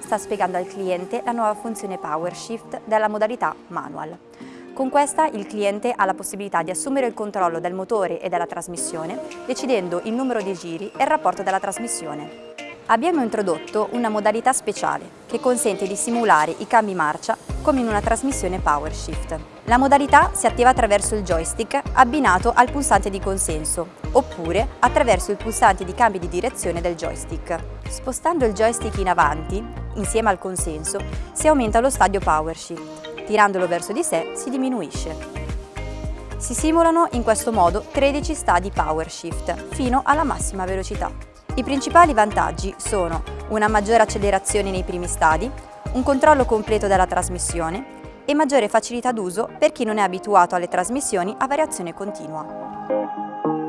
sta spiegando al cliente la nuova funzione PowerShift della modalità Manual. Con questa il cliente ha la possibilità di assumere il controllo del motore e della trasmissione, decidendo il numero di giri e il rapporto della trasmissione. Abbiamo introdotto una modalità speciale che consente di simulare i cambi marcia come in una trasmissione PowerShift. La modalità si attiva attraverso il joystick abbinato al pulsante di consenso oppure attraverso il pulsante di cambio di direzione del joystick. Spostando il joystick in avanti, insieme al consenso, si aumenta lo stadio PowerShift. Tirandolo verso di sé si diminuisce. Si simulano in questo modo 13 stadi PowerShift fino alla massima velocità. I principali vantaggi sono una maggiore accelerazione nei primi stadi, un controllo completo della trasmissione e maggiore facilità d'uso per chi non è abituato alle trasmissioni a variazione continua.